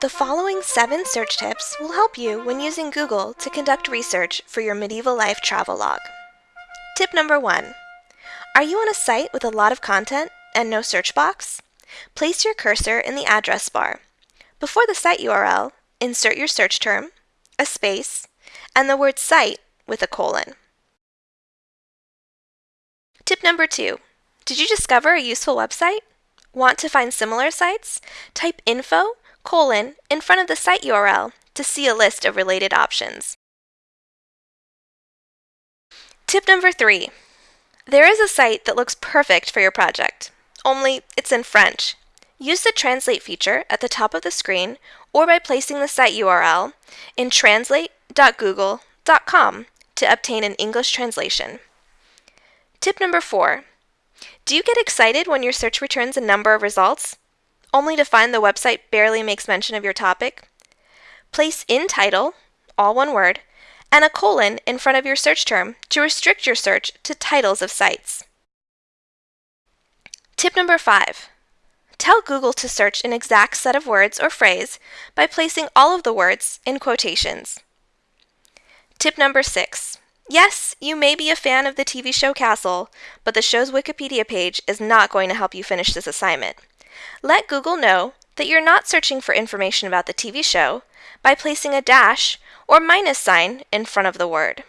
The following seven search tips will help you when using Google to conduct research for your medieval life travel log. Tip number one. Are you on a site with a lot of content and no search box? Place your cursor in the address bar. Before the site URL, insert your search term, a space, and the word site with a colon. Tip number two. Did you discover a useful website? Want to find similar sites? Type info colon in front of the site URL to see a list of related options. Tip number three. There is a site that looks perfect for your project, only it's in French. Use the Translate feature at the top of the screen or by placing the site URL in translate.google.com to obtain an English translation. Tip number four. Do you get excited when your search returns a number of results? only to find the website barely makes mention of your topic? Place in title, all one word, and a colon in front of your search term to restrict your search to titles of sites. Tip number five. Tell Google to search an exact set of words or phrase by placing all of the words in quotations. Tip number six. Yes, you may be a fan of the TV show Castle, but the show's Wikipedia page is not going to help you finish this assignment. Let Google know that you're not searching for information about the TV show by placing a dash or minus sign in front of the word.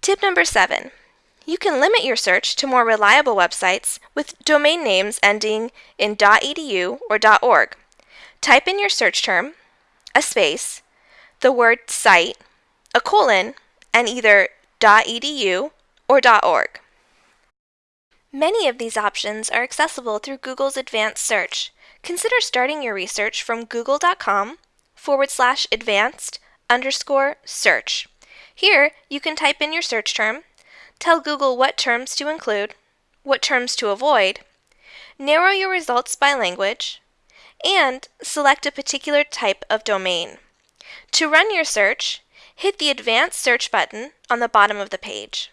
Tip number seven. You can limit your search to more reliable websites with domain names ending in .edu or .org. Type in your search term, a space, the word site, a colon, and either .edu or .org. Many of these options are accessible through Google's advanced search. Consider starting your research from google.com forward slash advanced underscore search. Here, you can type in your search term, tell Google what terms to include, what terms to avoid, narrow your results by language, and select a particular type of domain. To run your search, hit the Advanced Search button on the bottom of the page.